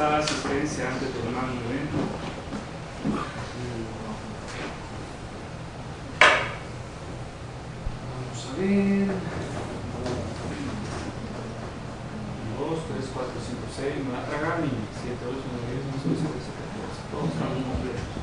pasar asistencia antes de tomar un evento. Vamos a ver. 2, 3, 4, 5, 6. Me va a tragar mi 7, 8, 9, 10, 11, 12, 13, 14. Todos estamos completos.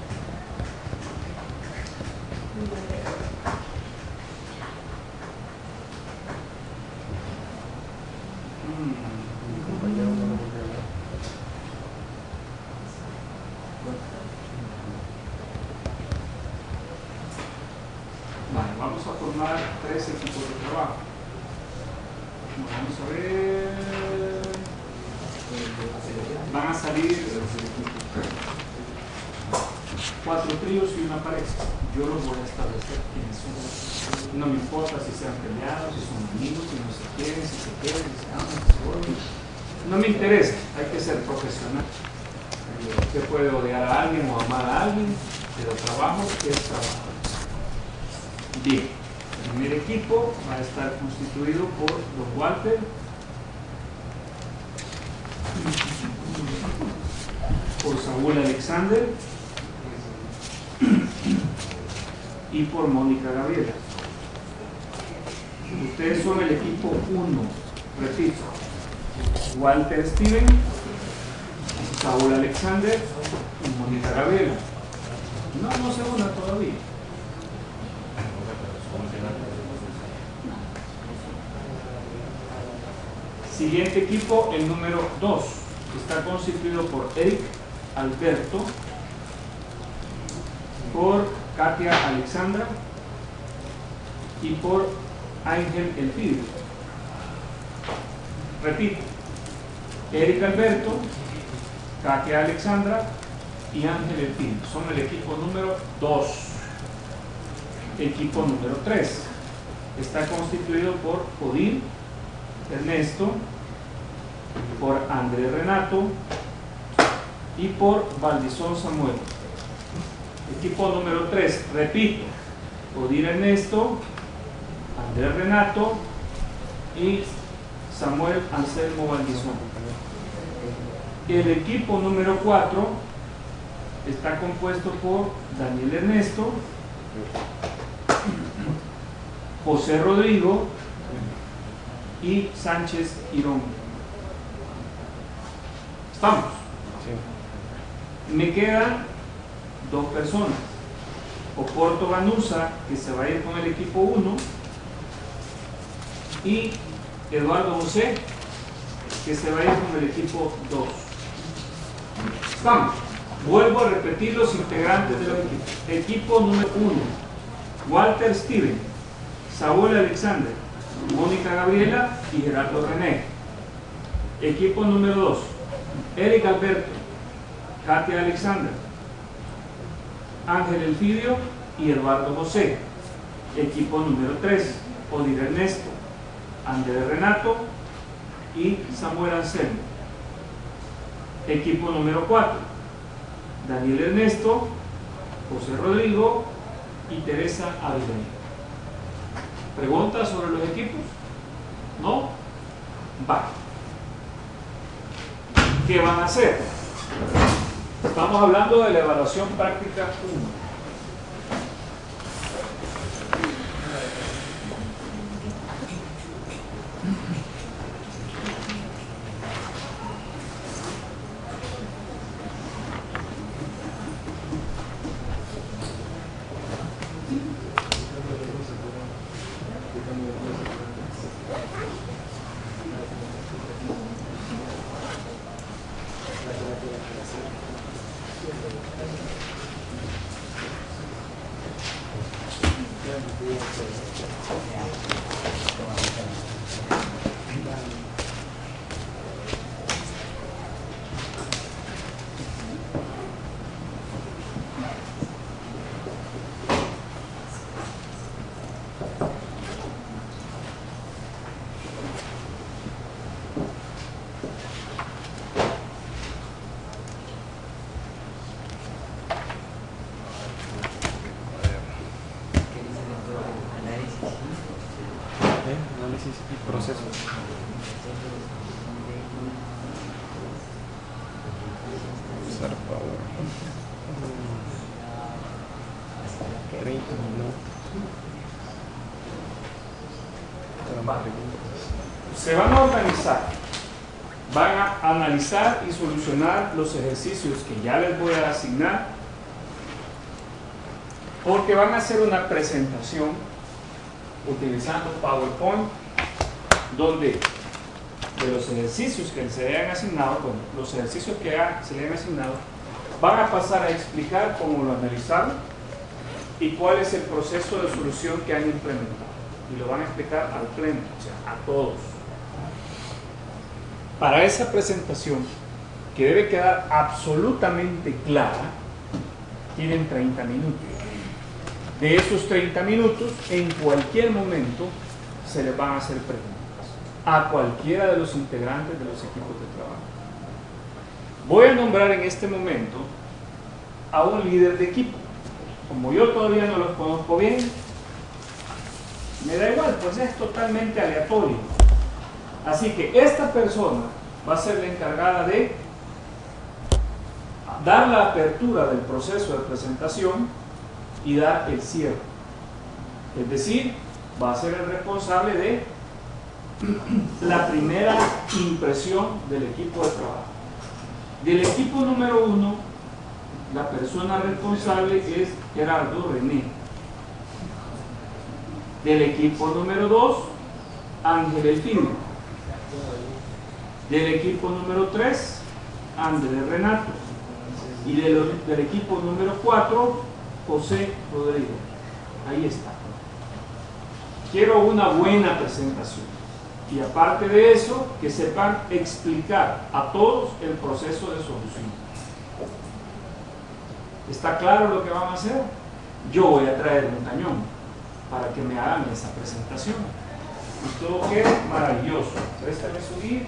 Vale, vamos a formar tres equipos de trabajo. Vamos a ver. Van a salir cuatro tríos y una pareja. Yo los voy a establecer quiénes son. No me importa si sean peleados, si son amigos, si no se quieren, si se quieren, si se aman, si se odian. No me interesa, hay que ser profesional. Usted puede odiar a alguien o amar a alguien, pero trabajo es trabajo. Bien, el primer equipo va a estar constituido por los Walter, por Saúl Alexander y por Mónica Gabriela. Ustedes son el equipo 1, repito, Walter Steven, Saúl Alexander y Mónica Gabriela. No, no se una todavía. Siguiente equipo, el número 2, está constituido por Eric Alberto, por Katia Alexandra y por Ángel Elpidio. Repito, Eric Alberto, Katia Alexandra y Ángel Elpidio. Son el equipo número 2. Equipo número 3 está constituido por Odín Ernesto, por Andrés Renato y por Valdizón Samuel. Equipo número 3, repito, Odir Ernesto, Andrés Renato y Samuel Anselmo Valdizón. El equipo número 4 está compuesto por Daniel Ernesto, José Rodrigo y Sánchez Irón. ¿Estamos? Me quedan dos personas. Oporto Ganusa, que se va a ir con el equipo 1, y Eduardo José, que se va a ir con el equipo 2. Estamos. Vuelvo a repetir los integrantes del equipo. Equipo número 1, Walter Steven, Saúl Alexander, Mónica Gabriela y Gerardo René. Equipo número 2, Eric Alberto, Katia Alexander, Ángel Elfidio y Eduardo José. Equipo número 3, Odir Ernesto, Andrés Renato y Samuel Anselmo. Equipo número 4, Daniel Ernesto, José Rodrigo y Teresa Avilés. ¿Preguntas sobre los equipos? ¿No? Va. ¿Qué van a hacer? Estamos hablando de la evaluación práctica 1. Usar power. 30 minutos. Se van a organizar, van a analizar y solucionar los ejercicios que ya les voy a asignar, porque van a hacer una presentación utilizando PowerPoint, donde los ejercicios que se le han asignado, bueno, los ejercicios que se le han asignado, van a pasar a explicar cómo lo analizaron y cuál es el proceso de solución que han implementado. Y lo van a explicar al pleno, o sea, a todos. Para esa presentación, que debe quedar absolutamente clara, tienen 30 minutos. De esos 30 minutos, en cualquier momento se les van a hacer preguntas a cualquiera de los integrantes de los equipos de trabajo. Voy a nombrar en este momento a un líder de equipo. Como yo todavía no los conozco bien, me da igual, pues es totalmente aleatorio. Así que esta persona va a ser la encargada de dar la apertura del proceso de presentación y dar el cierre. Es decir, va a ser el responsable de la primera impresión del equipo de trabajo. Del equipo número uno, la persona responsable es Gerardo René. Del equipo número dos, Ángel Elfino. Del equipo número tres, Andrés Renato. Y del, del equipo número cuatro, José Rodrigo. Ahí está. Quiero una buena presentación. Y aparte de eso, que sepan explicar a todos el proceso de solución. ¿Está claro lo que van a hacer? Yo voy a traer un cañón para que me hagan esa presentación. Y todo quede maravilloso. Préstame su guía.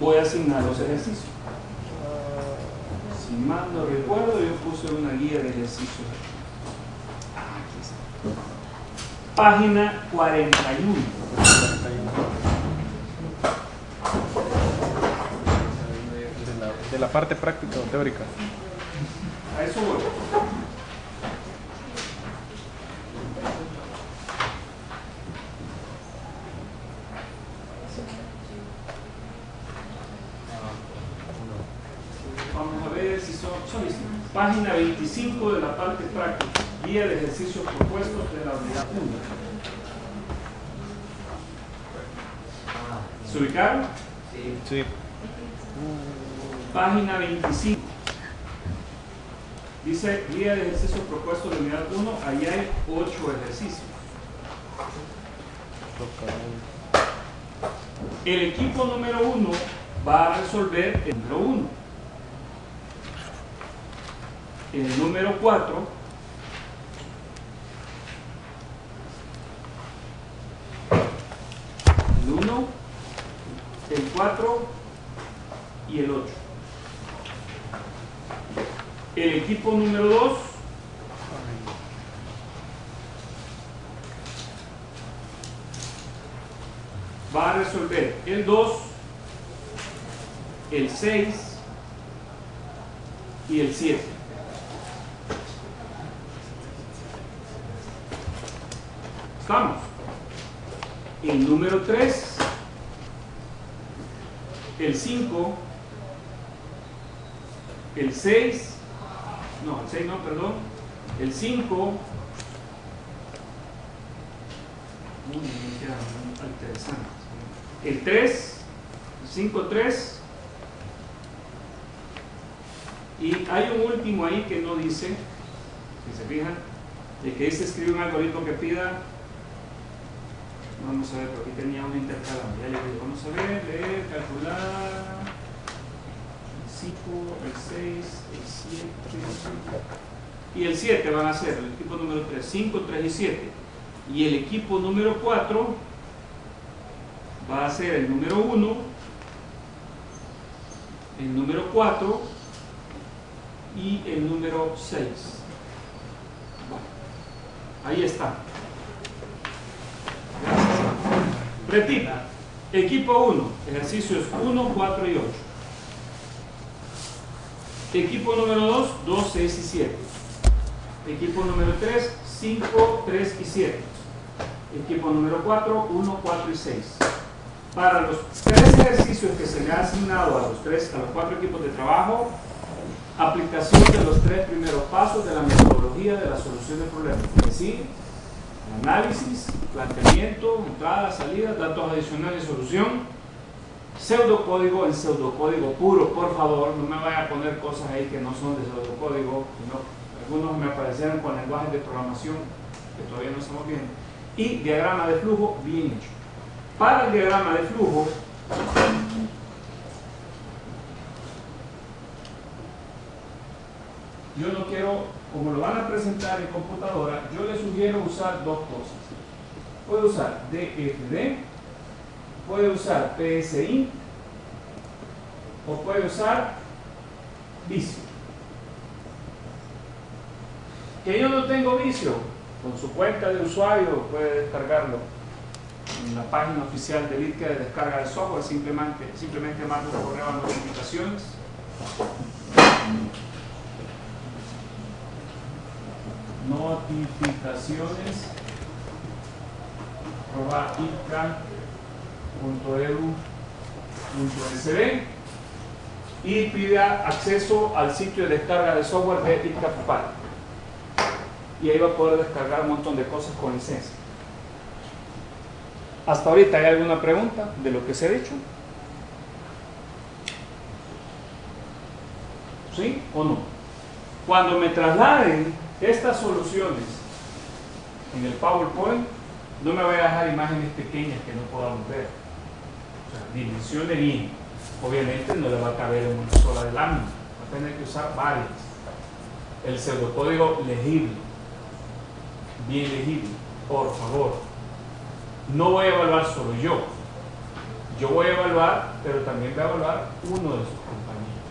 Voy a asignar los ejercicios. Mal no recuerdo, yo puse una guía de ejercicios. Ah, aquí está. Página 41. De la, de la parte práctica o teórica. A eso voy. Vamos a ver si son, son. Página 25 de la parte práctica. Guía de ejercicios propuestos de la unidad 1. ¿Se ubicaron? Sí. Página 25. Dice guía de ejercicios propuestos de unidad 1. Ahí hay 8 ejercicios. El equipo número 1 va a resolver el número 1. El número 4 el 1, el 4 y el 8. El equipo número 2 va a resolver el 2, el 6 y el 7. ¿Estamos? El número 3, el 5, el 6, no, el 6 no, perdón, el 5, Uy, me queda muy interesante. El 3, 5, 3. Y hay un último ahí que no dice, si se fijan, de que dice escribe un algoritmo que pida. Vamos a ver, porque aquí tenía un intercalado. Ya le digo, vamos a ver, leer, calcular. El 5, el 6, el 7. Y el 7 van a ser el equipo número 3, 5, 3 y 7. Y el equipo número 4 va a ser el número 1, el número 4 y el número 6. Bueno, ahí está. Repito, equipo 1, ejercicios 1, 4 y 8. Equipo número 2, 2, 6 y 7. Equipo número 3, 5, 3 y 7. Equipo número 4, 1, 4 y 6. Para los tres ejercicios que se le han asignado a los, tres, a los cuatro equipos de trabajo, aplicación de los tres primeros pasos de la metodología de la solución de problemas. Es decir, análisis, planteamiento, entrada, salida, datos adicionales, solución. Pseudocódigo en pseudocódigo puro, por favor, no me vaya a poner cosas ahí que no son de pseudocódigo, sino algunos me aparecieron con lenguajes de programación que todavía no estamos viendo. Y diagrama de flujo bien hecho. Para el diagrama de flujo, yo no quiero, como lo van a presentar en computadora, yo les sugiero usar dos cosas. Puede usar DFD, puede usar PSI o puede usar vicio. Que yo no tengo vicio, con su cuenta de usuario puede descargarlo en la página oficial del ITCA de descarga de software, simplemente, simplemente un correo a notificaciones. Notificaciones arroba y pida acceso al sitio de descarga de software de ITCA y ahí va a poder descargar un montón de cosas con licencia hasta ahorita hay alguna pregunta de lo que se ha dicho ¿sí o no? cuando me trasladen estas soluciones en el PowerPoint no me voy a dejar imágenes pequeñas que no podamos ver. O sea, bien. Obviamente no le va a caber en una sola de. Va a tener que usar varias. El pseudocódigo legible. Bien legible. Por favor. No voy a evaluar solo yo. Yo voy a evaluar, pero también voy a evaluar uno de sus compañeros.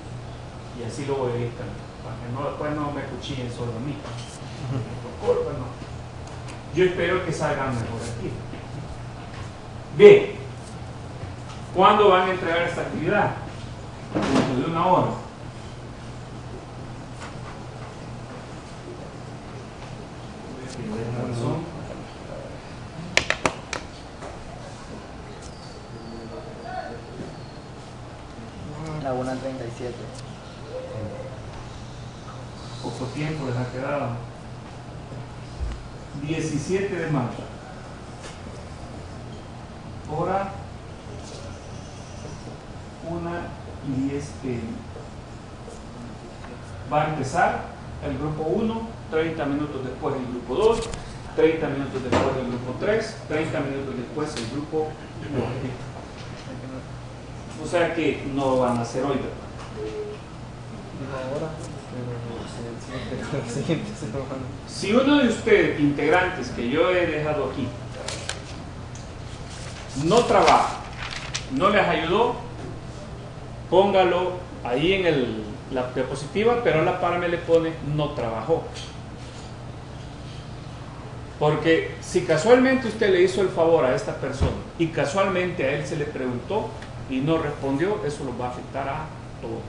Y así lo voy a ir para que no, después no me cuchillen solo a mí. Yo espero que salgan mejor aquí. Bien, ¿cuándo van a entregar esta actividad? Dentro de una hora. La 1.37 poco tiempo les ha quedado. 17 de marzo. Hora 1 y 10 pm. Va a empezar el grupo 1, 30 minutos después el grupo 2, 30 minutos después el grupo 3, 30 minutos después el grupo 4. O sea que no van a ser hoy, si uno de ustedes, integrantes que yo he dejado aquí, no trabaja, no les ayudó, póngalo ahí en el, la diapositiva, pero a la par me le pone no trabajó. Porque si casualmente usted le hizo el favor a esta persona y casualmente a él se le preguntó y no respondió, eso lo va a afectar a todos.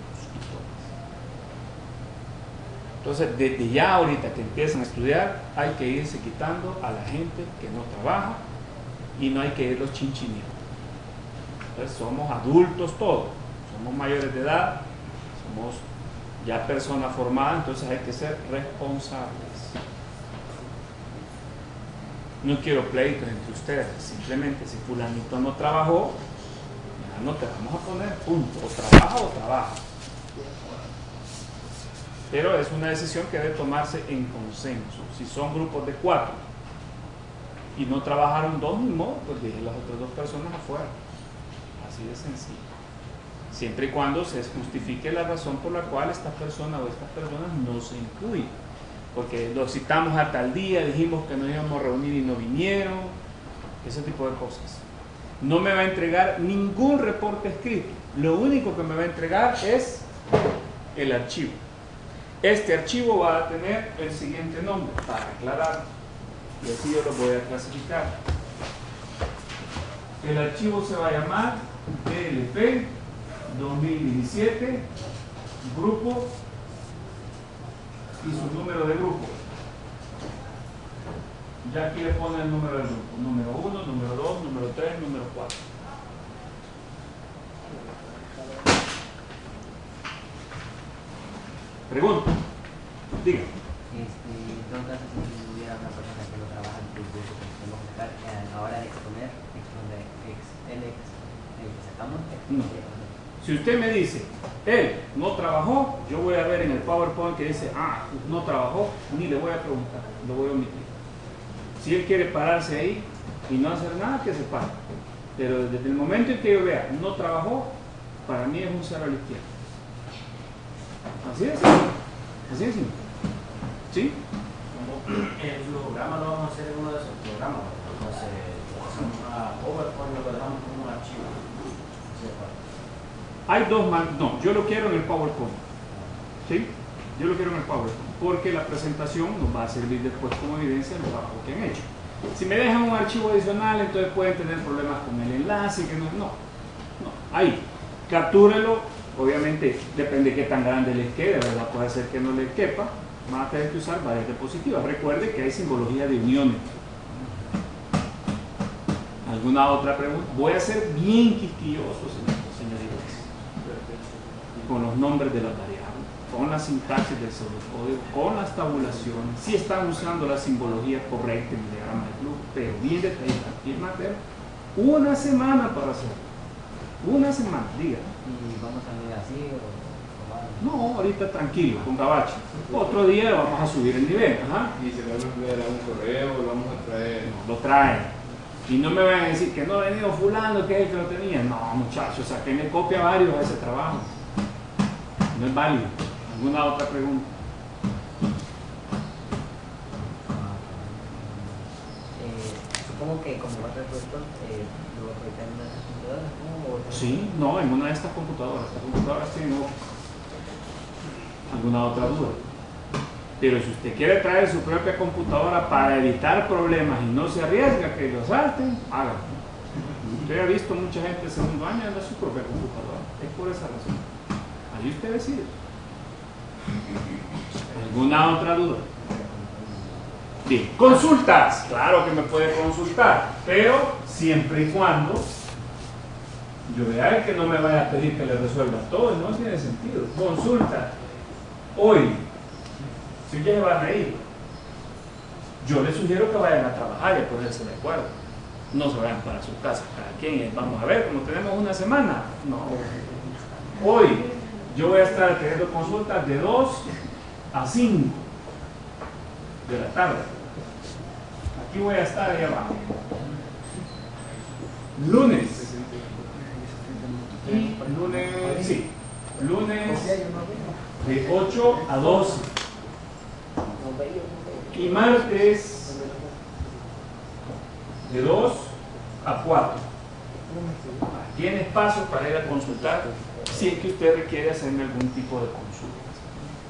Entonces, desde ya ahorita que empiezan a estudiar, hay que irse quitando a la gente que no trabaja y no hay que irlos chinchineando. Entonces, somos adultos todos, somos mayores de edad, somos ya personas formadas, entonces hay que ser responsables. No quiero pleitos entre ustedes, simplemente si fulanito no trabajó, no te vamos a poner punto, o trabaja o trabaja pero es una decisión que debe tomarse en consenso. Si son grupos de cuatro y no trabajaron dos, ni modo, pues dejen las otras dos personas afuera. Así de sencillo. Siempre y cuando se justifique la razón por la cual esta persona o estas personas no se incluyen. Porque lo citamos a tal día, dijimos que nos íbamos a reunir y no vinieron, ese tipo de cosas. No me va a entregar ningún reporte escrito. Lo único que me va a entregar es el archivo. Este archivo va a tener el siguiente nombre, para aclarar, y así yo lo voy a clasificar. El archivo se va a llamar DLP 2017 grupo y su número de grupo. Ya aquí le pone el número del grupo. Número 1, número 2, número 3, número 4. Pregunta. Diga. Este, en todo caso, si hubiera una persona que no trabaja en el curso que podemos dejar a la hora de exponer, exponer ex, el ex, el que sacamos, No. Si usted me dice, él no trabajó, yo voy a ver en el PowerPoint que dice, ah, no trabajó, ni le voy a preguntar, lo voy a omitir. Si él quiere pararse ahí y no hacer nada, que se pare. Pero desde el momento en que yo vea, no trabajó, para mí es un cero a la izquierda. Así es. Así es. ¿Sí? El programa lo vamos a hacer en uno de esos programas. Entonces, hacemos una PowerPoint lo dejamos como un archivo. Hay dos man no, yo lo quiero en el PowerPoint. ¿Sí? Yo lo quiero en el PowerPoint, porque la presentación nos va a servir después como evidencia del trabajo que han hecho. Si me dejan un archivo adicional, entonces pueden tener problemas con el enlace, que no, no, no, ahí, captúrelo, obviamente depende de qué tan grande les quede, ¿verdad? Puede ser que no les quepa, van a tener que usar varias diapositivas. Recuerde que hay simbología de uniones. ¿Alguna otra pregunta? Voy a ser bien quisquilloso, señor- señoritas, con los nombres de las variables, con la sintaxis del pseudocódigo, con las tabulaciones, si están usando la simbología correcta en el diagrama de flujo, pero bien detallada. Y Mateo, una semana para hacerlo. Una semana, diga. Y vamos a ver así o, No, ahorita tranquilo, con gabacho. Otro día vamos a subir el nivel. Ajá. Y se lo vamos a enviar a un correo, lo vamos a traer. lo traen. Y no me vayan a decir que no ha venido fulano, que es el que lo tenía. No, muchachos, saquenle copia a varios a ese trabajo. No es válido. ¿Alguna otra pregunta? Eh, supongo que como va a ser profesor, eh, lo voy a proyectar en una de esas computadoras, Sí, no, en una de estas computadoras. Estas computadoras Office. ¿Alguna otra duda? Pero si usted quiere traer su propia computadora para evitar problemas y no se arriesga a que lo salten, hágalo. Usted ha visto mucha gente de segundo año anda su propia computadora. Es por esa razón. Ahí usted decide. ¿Alguna otra duda? Bien, consultas. Claro que me puede consultar, pero siempre y cuando yo vea que no me vaya a pedir que le resuelva todo, no tiene sentido. Consulta. Hoy, si se van a ir, yo les sugiero que vayan a trabajar y a ponerse de acuerdo. No se vayan para su casa, cada quien. eh, Vamos a ver, como tenemos una semana. No. Hoy yo voy a estar teniendo consultas de 2 a 5 de la tarde. Aquí voy a estar ahí abajo. Lunes. Lunes, sí, lunes de 8 a 12. Y martes de 2 a 4. Tiene espacio para ir a consultar si es que usted requiere hacerme algún tipo de consulta.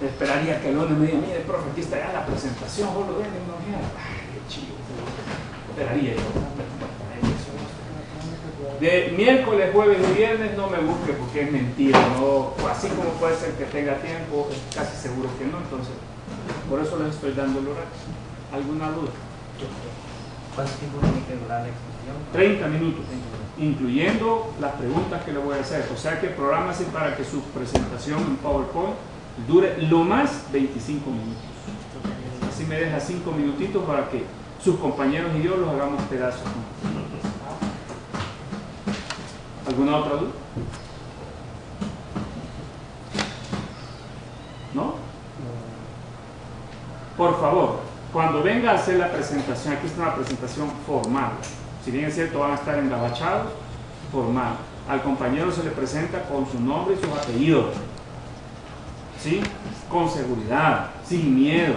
Esperaría que el lunes me diga, mire, profe, aquí está ya la presentación, vos lo ven, no Ay, qué chido. Esperaría yo. De miércoles, jueves y viernes no me busque porque es mentira, no, así como puede ser que tenga tiempo, es casi seguro que no, entonces por eso les estoy dando el horario. ¿Alguna duda? ¿Cuánto tiempo tiene que durar la exposición? 30 minutos, incluyendo las preguntas que le voy a hacer. O sea que prográmase para que su presentación en PowerPoint dure lo más 25 minutos. Así me deja 5 minutitos para que sus compañeros y yo los hagamos pedazos. ¿Alguna otra duda? ¿No? Por favor, cuando venga a hacer la presentación, aquí está una presentación formal. Si bien es cierto, van a estar engabachados, formal. Al compañero se le presenta con su nombre y sus apellidos. ¿Sí? Con seguridad, sin miedo.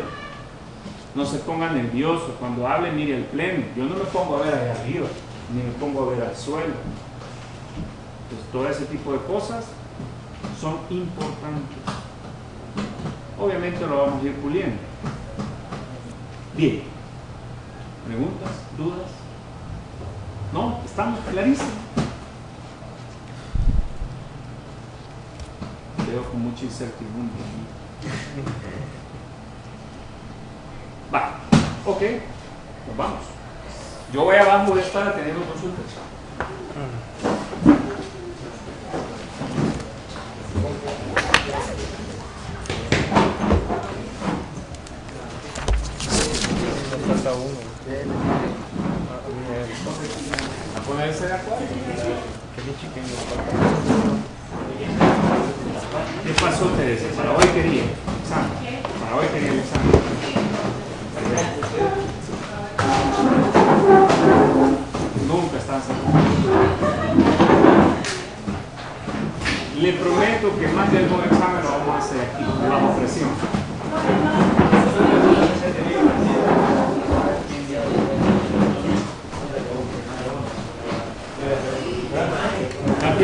No se ponga nervioso. Cuando hable, mire el pleno. Yo no me pongo a ver allá arriba, ni me pongo a ver al suelo. Entonces, todo ese tipo de cosas son importantes. Obviamente lo vamos a ir puliendo. Bien. ¿Preguntas? ¿Dudas? No, estamos clarísimos. Veo con mucha incertidumbre. Va, ok, nos vamos. Yo voy abajo voy a estar atendiendo consultas. Falta uno. A ponerse de acuerdo. ¿Qué pasó, Teresa? Para hoy quería examen. Para hoy quería el examen. Nunca están seguros. Le prometo que más de algún examen lo vamos a hacer aquí, bajo presión.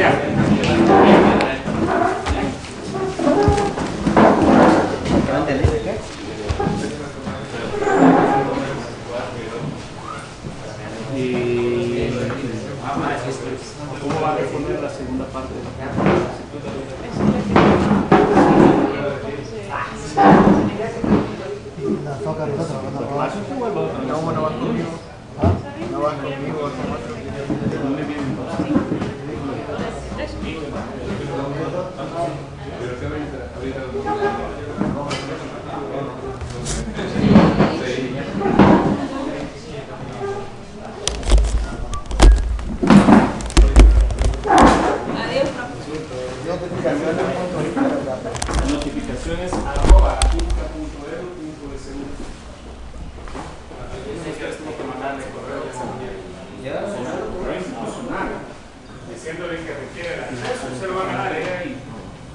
Cambiar. ¿No entendiste qué? Y ¿Cómo va a responder la segunda parte? No, no vas conmigo. No vas conmigo. ¿De dónde viene entonces? Notificaciones arroba inca.edu.sU. Tengo que mandarle correo de esa manera. Correo institucional, diciéndole que requiere la acceso, se lo van a dar ella y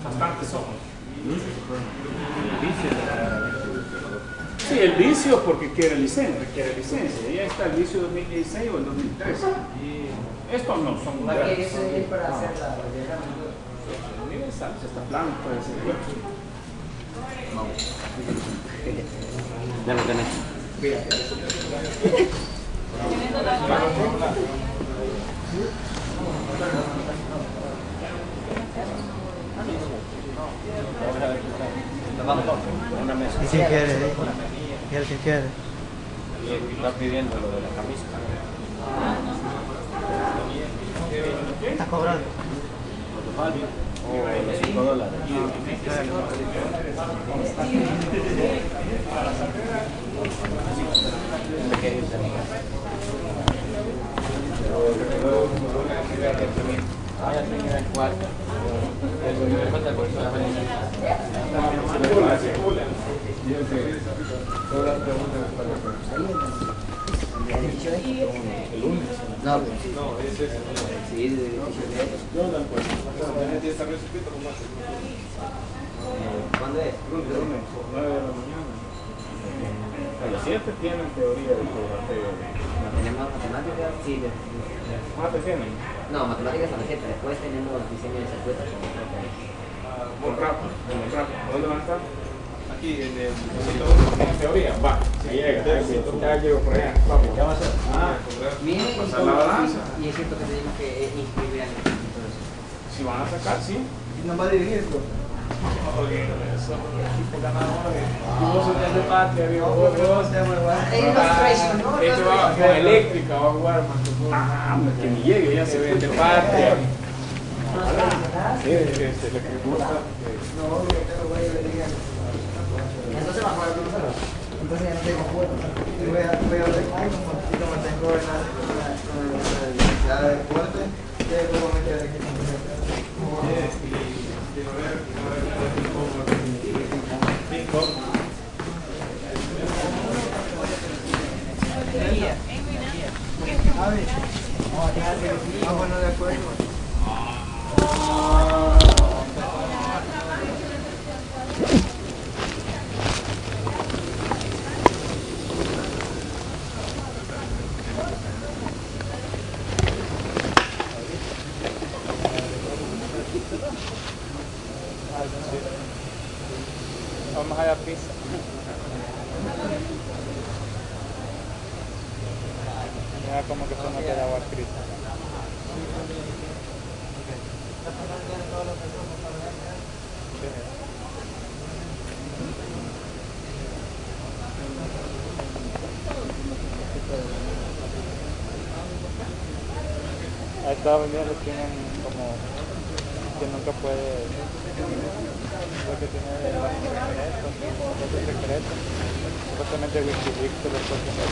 bastantes ojos. Sí, el vicio porque quiere licencia, requiere licencia. Ya está el vicio 2016 o el 2013. Estos no son Igual que modernos. eso es para hacer la el diagrama. Universal, está plano, puede ser. Ya lo tenés. Una mesa. ¿Y quién quiere? eh? ¿Y el que quiere? Y está pidiendo lo de la camisa. ¿Estás cobrando? O los 5 dólares. Ya tenía el cuarto. Eso me falta el bolso de la Todas las preguntas para ¿El 18 de el lunes. No, sí. No, ese es el Sí, el 18 de Jordan, pues. Ya está resuelto, ¿cómo hace? ¿Cuándo es? Lunes, 9 de la mañana. A las 7 tienen teoría de geografía. ¿Tenemos matemáticas? Sí, de, Ah, te tienen. no, matemáticas a las 7. Después tenemos diseño de circuitos. es. Con rato, con rato. ¿Dónde van a estar? Aquí en el. En teoría, va. Si llega, ya llego por allá. Vamos. ¿Qué va a hacer? Ah, Pasar la balanza. y es cierto que tenemos que inscribir al si van a sacar, sí. ¿No va a dirigir esto? De ¿no? Este eléctrica, va a jugar que. Ah, hombre, que ni llegue, ya se Se ve. vende patria. Sí, este, lo que gusta. Entonces ya no tengo juego. Voy a, voy a ver como tengo en la, de ya puedo meter aquí Ah, bueno, de acuerdo. Ahí estaba vendiendo tienen como que nunca puede lo que tiene los secretos, los secretos. Supuestamente Wikileaks te lo está haciendo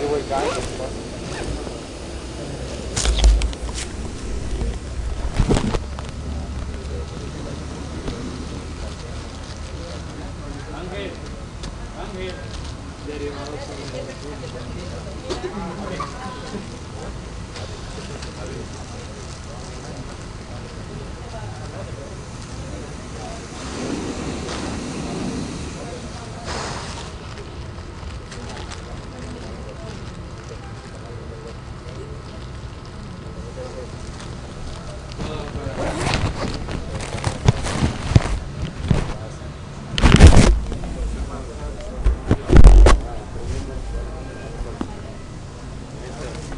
Divulgando cosas. Ángel, Ángel, derivados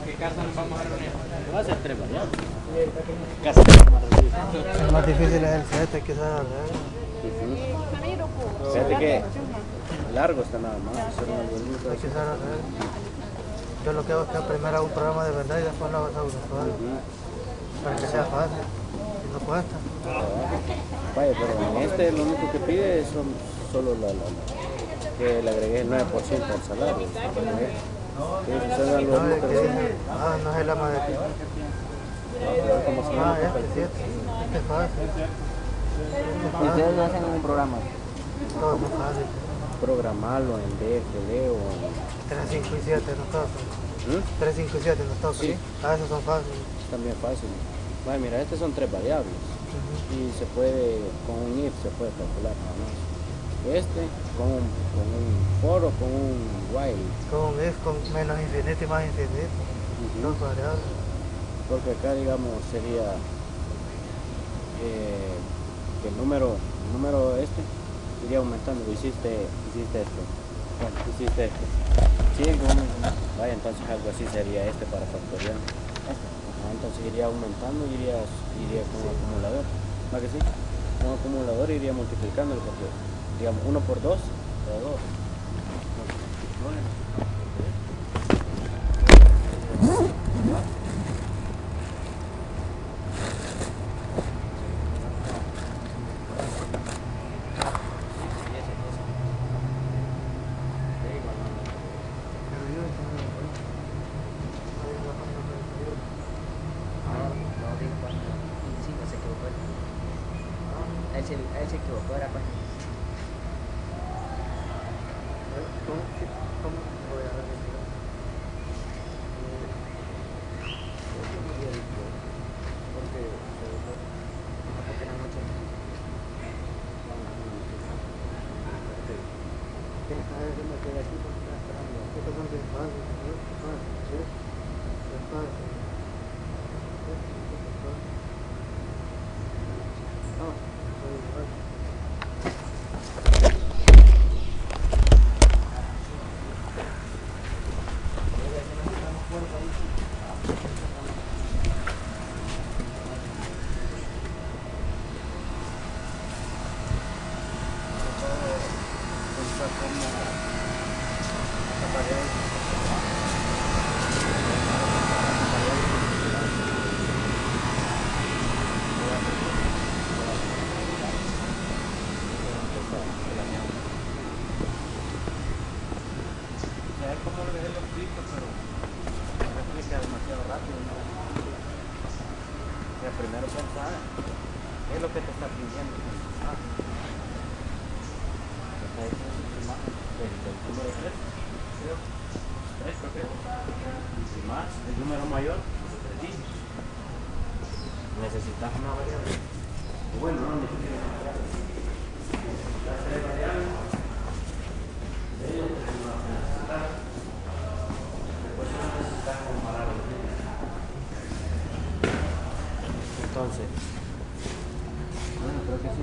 ¿Qué casa nos vamos a reunir? Va a ser tres variables. El más difícil es el 7, que saber hacer. Fíjate que largo está nada más. Hay que saber. Yo lo que hago es que primero hago un programa de verdad y después lo hago audiovisual. Para que sea fácil. Y no cuesta. Vaya, pero en este lo único que pide son solo la, la- la- que le agregué el 9% al salario. No, es ah, no es madre aquí. ¿Cómo se Ah, este, sí. Este es fácil. Y ustedes no hacen un programa, Todo es muy fácil. programarlo en DFD o en... 3, 5 y 7 nos tocan. ¿Mm? 3, 5 y 7 nos tocan. Sí. Ah, esos son fáciles. Es también fácil. Vaya, mira, estos son tres variables. Y se puede, con un if se puede calcular nada más. Este con un, con un for o con un while, Con if, con menos infinito y más infinito. Dos variables. porque acá digamos sería eh, que el número, el número este iría aumentando, hiciste, hiciste esto, bueno, hiciste esto, un- vaya entonces algo así sería este para factorial, Este. Ajá, entonces iría aumentando y iría, iría con un acumulador, ¿va que sí? Con un acumulador iría multiplicándolo porque digamos 1 por 2 da 2. Pero Entonces, bueno, creo que sí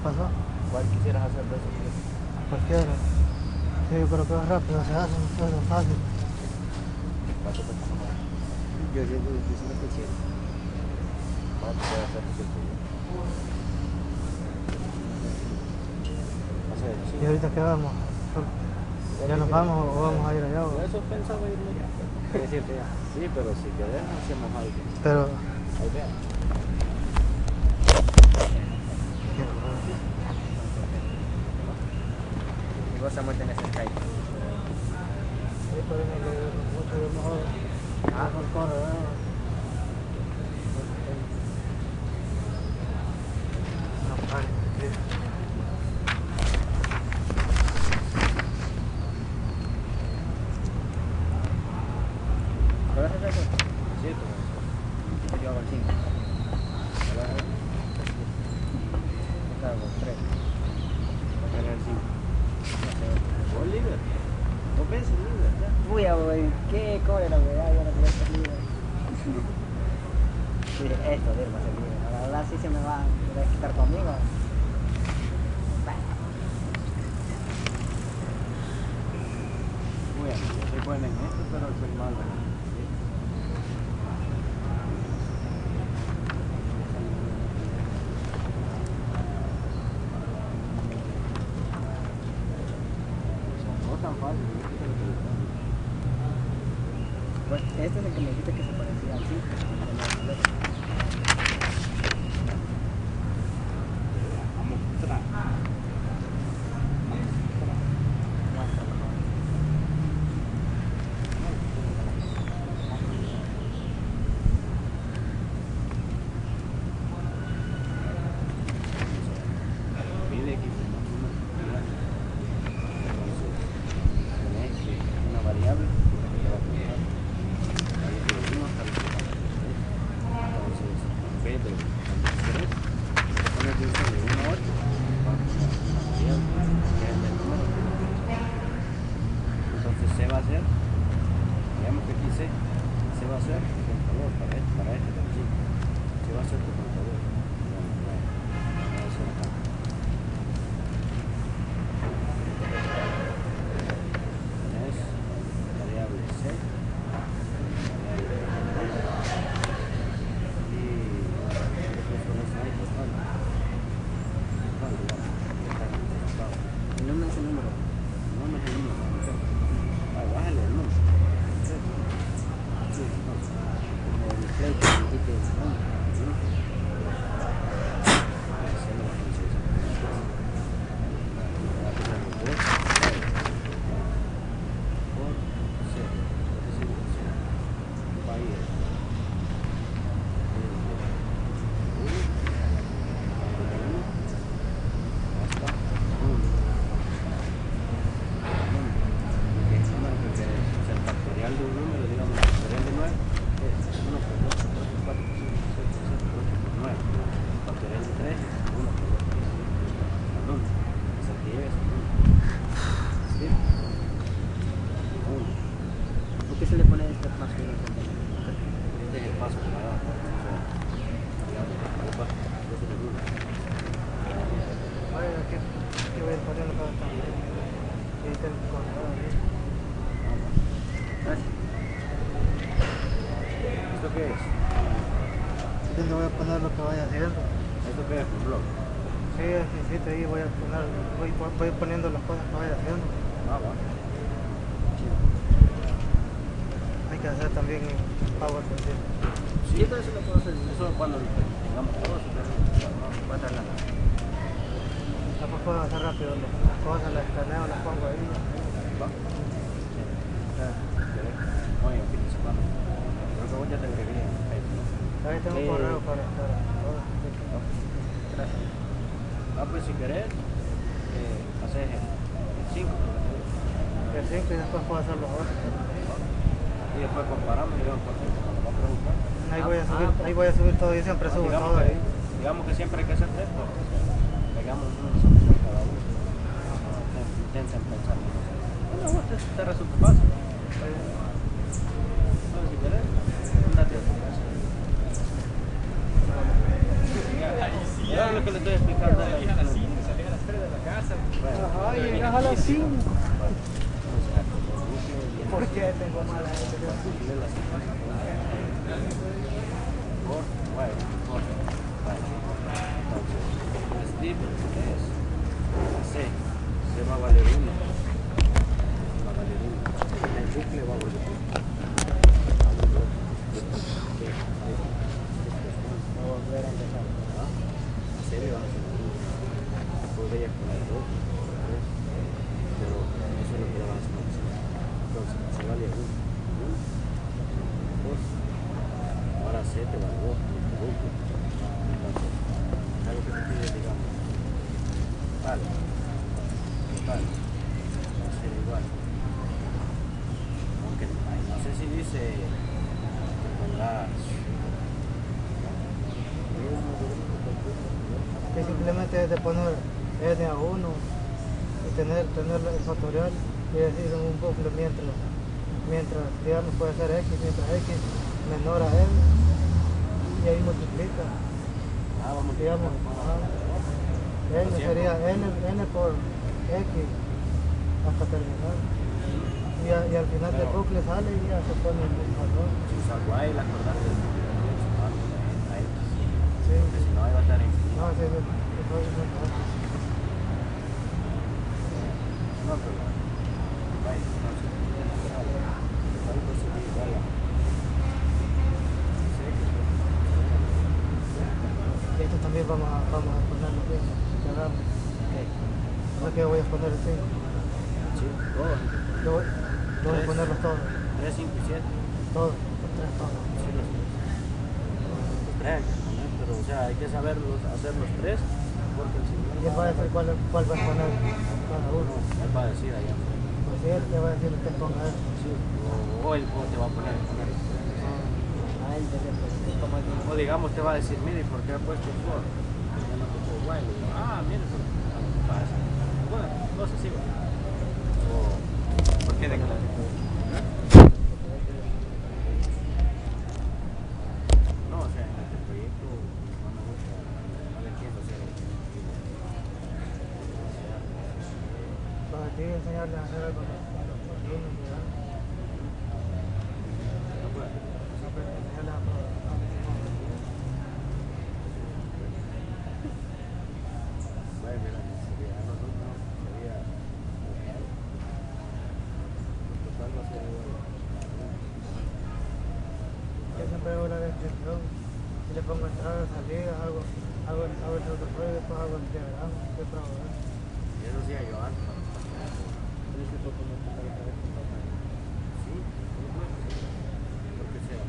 ¿Qué pasó? ¿Cuál quisieras hacer de esos Cualquiera. Sí, pero que rápido se hace, no es fácil. ¿Cuánto te Yo siento difícil que quiero. ¿Cuánto puede hacer que tuyo? ¿Y ahorita qué vamos? ¿Ya nos vamos o vamos a ir allá? Eso pensaba irme ya. Sí, pero si querés hacemos algo. Pero... Ahí sama din sa Skype. Ay, parang nag-motor mo ako. Ha? Motor, नहीं है। तो सर माल लगा। Cuando tengamos todo eso. No, no hacer nada. Después puedo hacer rápido las cosas, las escaneo, las pongo ahí. Va. Hoy en fin de semana. Creo que vos ya te agregué en Facebook. Ahí tengo un correo para estar. Gracias. Ah, pues si querés, eh, haces el 5. El 5 y después puedo hacer los otros. Y después comparamos y vemos porque cuando va a preguntar. Ahí voy a Ah, subir, ah, ahí voy a subir todo, yo siempre ah, subo digamos todo que, digamos que siempre hay que hacer esto. Pegamos una solución cada uno. No, Intenten pensar. Bueno, vos te, te resulta fácil. Bueno, si querés, andate a tu casa. Y ahora lo que le estoy explicando es la Salí a las 3 de la casa. Ajá, llegas a las 5. Vamos ¿Por qué tengo mala gente? de las Por, bueno, por, vale. Entonces, Steve es C, C va a valer 1. Va a valer 1. El bucle va a valer 1. Voy a volver a empezar. La serie va a ser 1. Podría poner 2, 3, pero eso es lo que le van a hacer. Entonces, se vale 1. 2. 7 vale 2. Entonces, algo que te pide, digamos. Vale. Total. Va a ser igual. Aunque no sé si dice que pongas. Que simplemente es de poner n a 1 y tener, tener el factorial y decir un bucle mientras, mientras digamos puede ser x, mientras x menor a n y ahí multiplica. Ah, vamos digamos, ajá. n sería n, n por x hasta terminar. Y, a- y al final del bucle sale y ya se pone el valor. Y la acordate. Sí, si no, ahí va a estar en. no, sí. No, pero. Vaya, entonces. Algo así, igual a- Sí, Y esto también vamos a, vamos a ponerlo bien, que hagamos. No es que voy a poner el 5. Sí, todo. Yo voy, yo voy a ponerlos todos, 3, 5 y 7. todos, los tres todos. Sí, los tres. Los tres hay que poner, pero o sea, hay que saberlos, hacer los tres, porque el señor. Y él va a decir cuál, cuál va a poner cada uno. Él va a decir allá. Pues él le va a decir que ponga eso. Sí, o, o él o te va a poner. él pues, O digamos, te va a decir, mire, ¿por qué ha puesto? Ya no Ah, mire, porque pasa. Bueno, cosas así, va. O, ¿por qué de clase? No, o sea, en este proyecto no me gusta, no le entiendo hacer el- Los de ti enseñarles a hacer algo con los con los alumnos, ¿verdad? No puede. No, pero enseñarles a programar. Vaya, mira, sería a nosotros, sería total. Total va a ser igual. Yo siempre hago la descripción y le pongo entrada, salida, hago, hago, el- hago el protocolo y después hago el diagrama, siempre hago eso. Y eso hacía yo antes. cuando estaba en la Tienes que proponer que para que Sí, sí, bueno, sí. Porque o sea,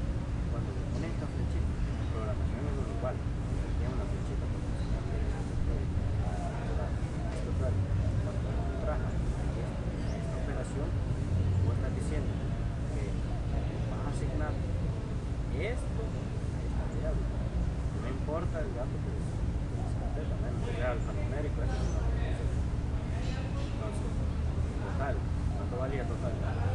cuando le ponen esta flechita, en programación es igual. Tiene una flechita para enseñarle eso se puede. Ahora, esto tal, cuando uno trabaja esta esta operación, vos estás diciendo que vas a asignar esto a esta variable. No importa el dato que se que se completa, menos que sea alfanumérico, eso es una cosa. Entonces, total, ¿cuánto valía total? Tenemos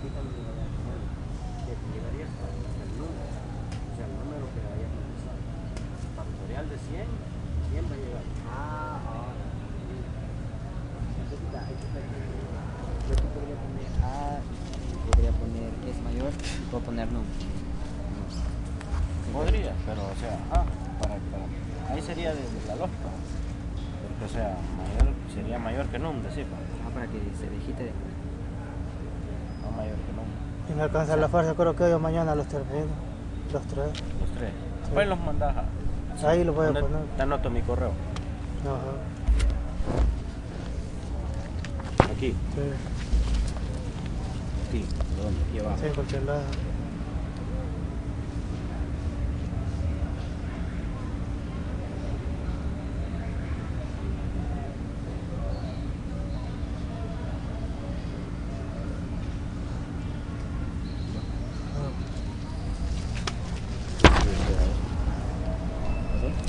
o sea, el número que. Factorial de ah, ah. podría poner podría poner es mayor, puedo poner número. Podría, pero o sea, ah, para, para, ahí sería desde la lógica. Porque, o sea, sería mayor que num, pues. decir. Ah, para que se digite después mayor que. Y me alcanza la fuerza, creo que hoy o mañana los termino. Los tres. Los tres. Después los mandas a. Ahí los voy a ¿Dónde poner. Te anoto mi correo. Ajá. Aquí, Sí, aquí, ¿dónde? Aquí abajo. sí, en cualquier lado.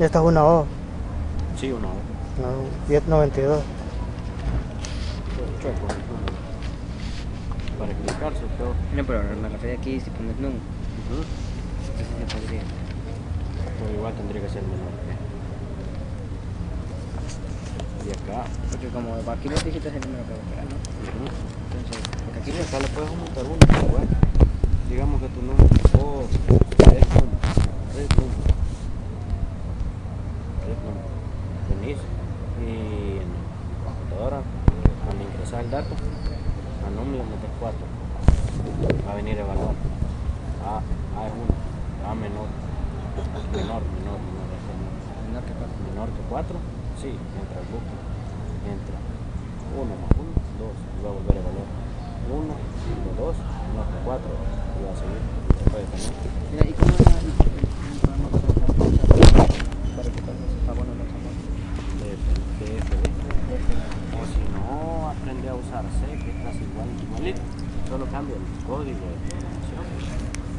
Esta es una O. Sí, una O. 1092. Para explicarse, pero... No, pero me refiero aquí si pones NUM. Uh Pero igual tendría que ser menor. ¿eh? Y acá. Porque como aquí los dígitos es el número que va a operar, ¿no? Entonces, aquí acá le puedes montar uno. Pues. Digamos que tu número es Y en la computadora, al ingresar el dato, a número le metes 4. Va a venir a evaluar. A, A es 1, A menor. Menor, menor, menor. menor. menor que cuatro. menor que 4, sí, entra el bucle. Entra 1 más 1, 2, y va a volver a evaluar. 1, 2, menor que 4, y va a seguir. Se puede tener. Mira, ¿y cómo era el programa para hacer para que tal vez está bueno los amores? TFD. O si no, aprende a usar C, que es casi igual, igualito. Solo cambia el código de programación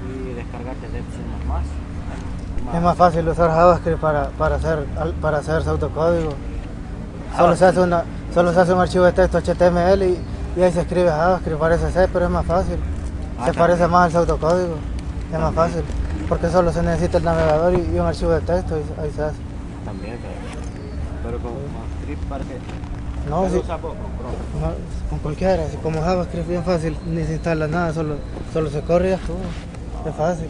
y descargarte de más. Es más fácil usar JavaScript para, para, hacer, para hacer su autocódigo. Solo se, hace una, solo se hace un archivo de texto HTML y, y ahí se escribe JavaScript, parece C, pero es más fácil. Ah, Se parece más al autocódigo, es más fácil. Porque solo se necesita el navegador y, y un archivo de texto y ahí se hace. También, pero, pero con, con script para que. No, ¿Qué usa? Con Chrome. no, con cualquiera, si como JavaScript es bien fácil, ni se instala nada, solo, solo se corre y ya estuvo. Es fácil.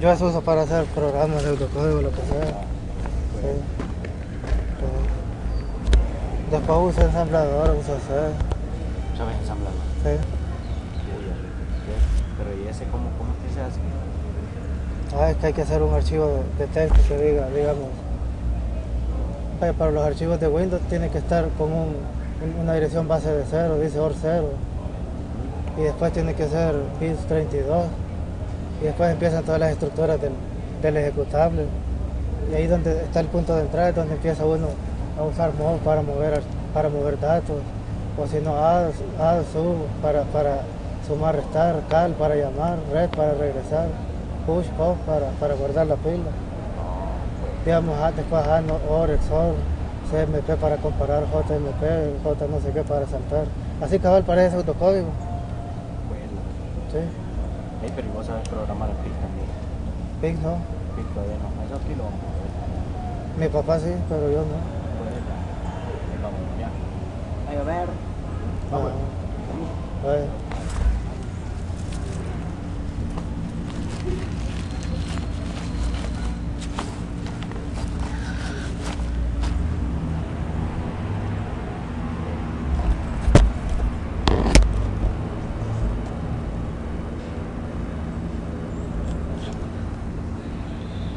Yo eso uso para hacer programas de autocódigo, lo que sea. Sí. Sí. Después uso ensamblador, uso C. ¿Sabes ensamblar? Sí. Pero ¿y ese cómo, cómo es que se hace? Ah, es que hay que hacer un archivo de, texto que diga, digamos. eh, Para los archivos de Windows tiene que estar con un- un- una dirección base de cero, dice OR 0. Y después tiene que ser bits 32. Y después empiezan todas las estructuras del, del ejecutable. Y ahí donde está el punto de entrada es donde empieza uno a usar mod para mover, ar- para mover datos. O si no, add, add, sub para, para sumar, restar, cal para llamar, red para regresar, push, pop para, para guardar la pila. Digamos, después AND, OR, XOR, CMP para comparar, JMP, J no sé qué para saltar. Así cabal parece autocódigo. Bueno. Sí, Hey, pero vos sabes programar el PIC también. PIC no. PIC todavía no. Eso aquí lo. Mi papá sí, pero yo no. Pues ya. Vamos, ya. Ahí a ver. Ah, vamos.